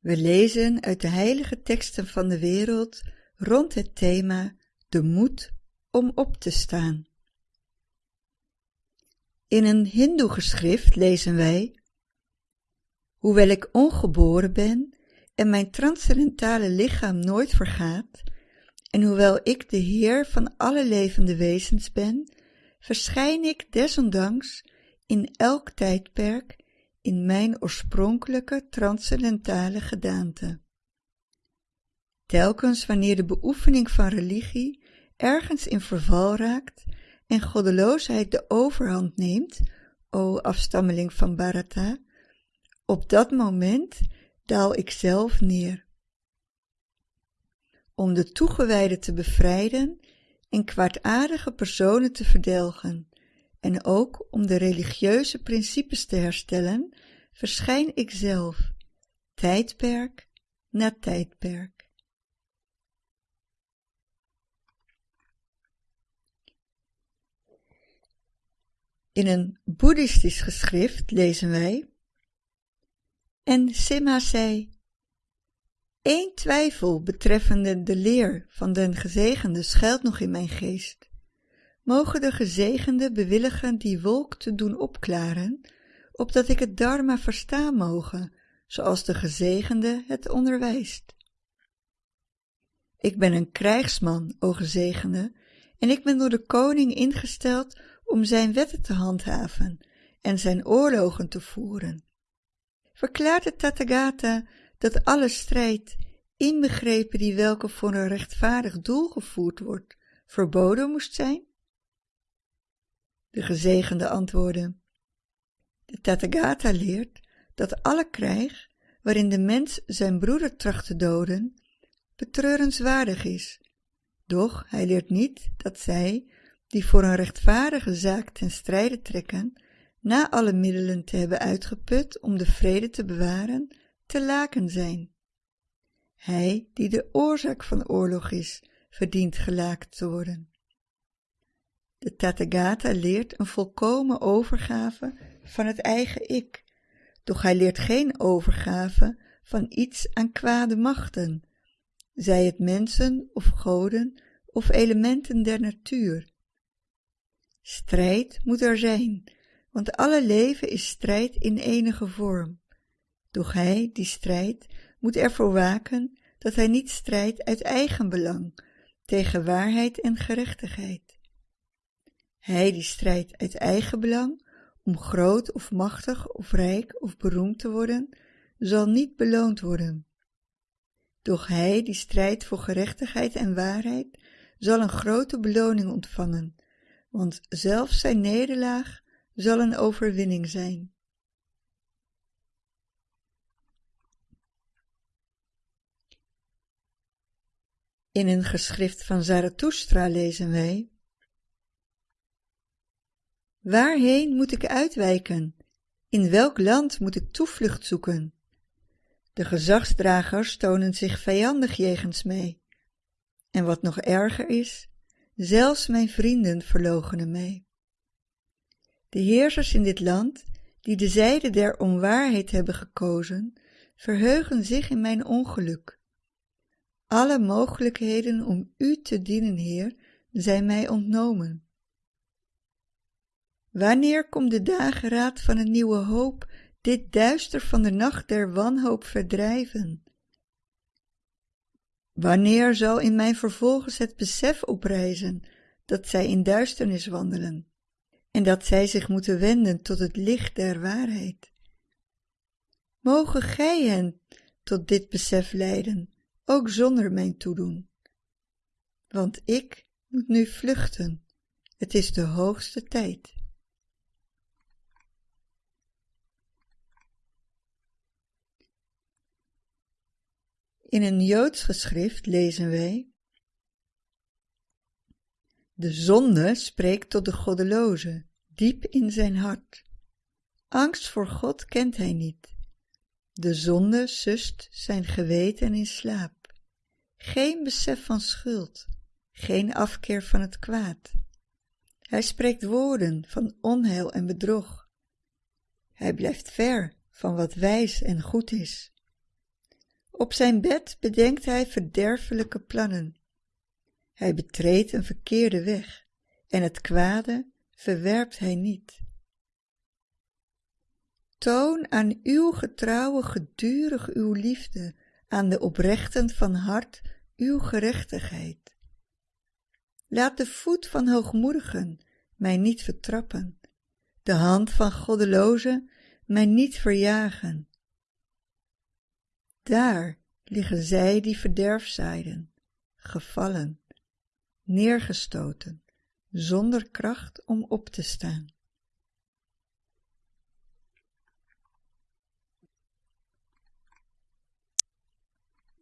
We lezen uit de heilige teksten van de wereld rond het thema de moed om op te staan. In een hindoe-geschrift lezen wij Hoewel ik ongeboren ben en mijn transcendentale lichaam nooit vergaat, en hoewel ik de Heer van alle levende wezens ben, verschijn ik desondanks in elk tijdperk in mijn oorspronkelijke transcendentale gedaante. Telkens wanneer de beoefening van religie ergens in verval raakt en goddeloosheid de overhand neemt, o afstammeling van Bharata, op dat moment daal ik zelf neer. Om de toegewijden te bevrijden en kwaadaardige personen te verdelgen, en ook om de religieuze principes te herstellen, verschijn ik zelf, tijdperk na tijdperk. In een boeddhistisch geschrift lezen wij En Sima zei, Eén twijfel betreffende de leer van den gezegende schuilt nog in mijn geest. Mogen de gezegende bewilligen die wolk te doen opklaren, opdat ik het dharma verstaan mogen, zoals de gezegende het onderwijst. Ik ben een krijgsman, o gezegende, en ik ben door de koning ingesteld om zijn wetten te handhaven en zijn oorlogen te voeren. Verklaart de Tathagata dat alle strijd, inbegrepen die welke voor een rechtvaardig doel gevoerd wordt, verboden moest zijn? De gezegende antwoordde, de Tathagata leert dat alle krijg, waarin de mens zijn broeder tracht te doden, betreurenswaardig is. Doch hij leert niet dat zij, die voor een rechtvaardige zaak ten strijde trekken, na alle middelen te hebben uitgeput om de vrede te bewaren, te laken zijn. Hij die de oorzaak van oorlog is, verdient gelaakt te worden. De Tathagata leert een volkomen overgave van het eigen ik, doch hij leert geen overgave van iets aan kwade machten, zij het mensen of goden of elementen der natuur. Strijd moet er zijn, want alle leven is strijd in enige vorm. Doch hij, die strijdt, moet ervoor waken dat hij niet strijdt uit eigen belang tegen waarheid en gerechtigheid. Hij die strijdt uit eigen belang om groot of machtig of rijk of beroemd te worden, zal niet beloond worden. Doch hij die strijdt voor gerechtigheid en waarheid, zal een grote beloning ontvangen, want zelfs zijn nederlaag zal een overwinning zijn. In een geschrift van Zarathustra lezen wij Waarheen moet ik uitwijken? In welk land moet ik toevlucht zoeken? De gezagsdragers tonen zich vijandig jegens mij. En wat nog erger is, zelfs mijn vrienden verloochenen mij. De heersers in dit land, die de zijde der onwaarheid hebben gekozen, verheugen zich in mijn ongeluk. Alle mogelijkheden om u te dienen, Heer, zijn mij ontnomen. Wanneer komt de dageraad van een nieuwe hoop dit duister van de nacht der wanhoop verdrijven? Wanneer zal in mij vervolgens het besef oprijzen dat zij in duisternis wandelen en dat zij zich moeten wenden tot het licht der waarheid? Mogen gij hen tot dit besef leiden, ook zonder mijn toedoen. Want ik moet nu vluchten, het is de hoogste tijd. In een Joods geschrift lezen wij De zonde spreekt tot de goddeloze, diep in zijn hart. Angst voor God kent hij niet. De zonde sust zijn geweten in slaap. Geen besef van schuld, geen afkeer van het kwaad. Hij spreekt woorden van onheil en bedrog. Hij blijft ver van wat wijs en goed is. Op zijn bed bedenkt hij verderfelijke plannen. Hij betreedt een verkeerde weg en het kwade verwerpt hij niet. Toon aan uw getrouwe gedurig uw liefde, aan de oprechten van hart uw gerechtigheid. Laat de voet van hoogmoedigen mij niet vertrappen, de hand van goddelozen mij niet verjagen. Daar liggen zij die verderf zaaiden, gevallen, neergestoten, zonder kracht om op te staan.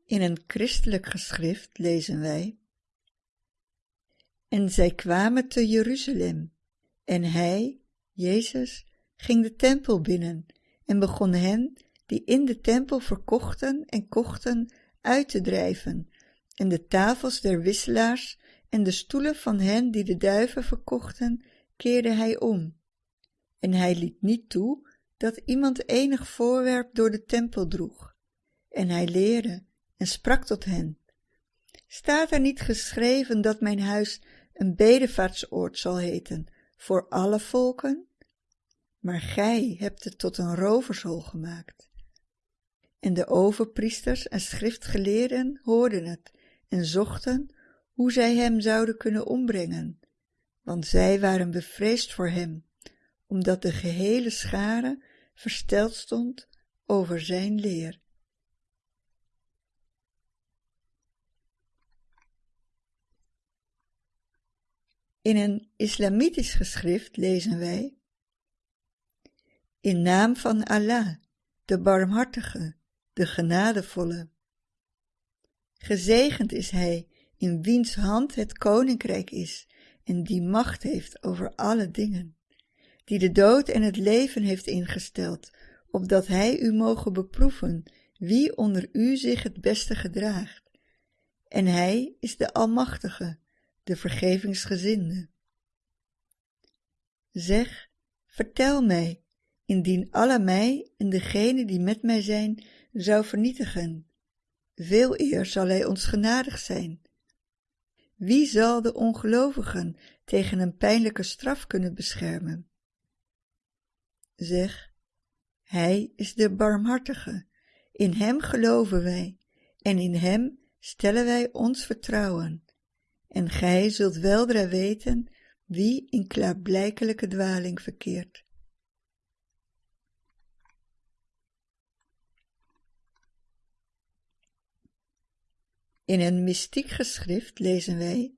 In een christelijk geschrift lezen wij En zij kwamen te Jeruzalem, en hij, Jezus, ging de tempel binnen en begon hen die in de tempel verkochten en kochten uit te drijven en de tafels der wisselaars en de stoelen van hen die de duiven verkochten keerde hij om. En hij liet niet toe dat iemand enig voorwerp door de tempel droeg. En hij leerde en sprak tot hen staat er niet geschreven dat mijn huis een bedevaartsoord zal heten voor alle volken? Maar gij hebt het tot een rovershol gemaakt en de overpriesters en schriftgeleerden hoorden het en zochten hoe zij hem zouden kunnen ombrengen want zij waren bevreesd voor hem omdat de gehele schare versteld stond over zijn leer. In een islamitisch geschrift lezen wij In naam van Allah, de barmhartige, de genadevolle. Gezegend is hij in wiens hand het koninkrijk is en die macht heeft over alle dingen, die de dood en het leven heeft ingesteld, opdat hij u mogen beproeven wie onder u zich het beste gedraagt. En hij is de Almachtige, de vergevingsgezinde. Zeg, vertel mij, indien Allah mij en degenen die met mij zijn zou vernietigen. Veel eer zal hij ons genadig zijn. Wie zal de ongelovigen tegen een pijnlijke straf kunnen beschermen? Zeg, hij is de barmhartige, in hem geloven wij en in hem stellen wij ons vertrouwen en gij zult weldra weten wie in klaarblijkelijke dwaling verkeert. In een mystiek geschrift lezen wij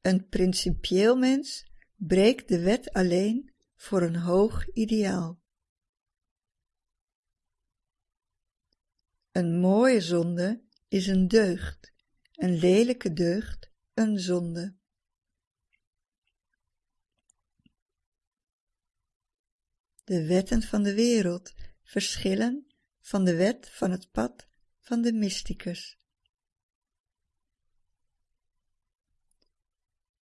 Een principieel mens breekt de wet alleen voor een hoog ideaal. Een mooie zonde is een deugd, een lelijke deugd een zonde. De wetten van de wereld verschillen van de wet van het pad van de mysticus.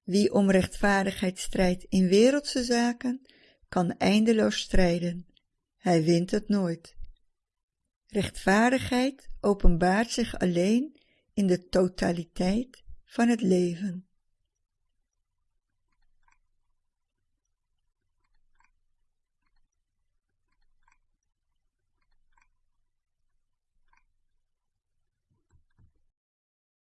Wie om rechtvaardigheid strijdt in wereldse zaken, kan eindeloos strijden. Hij wint het nooit. Rechtvaardigheid openbaart zich alleen in de totaliteit van het leven.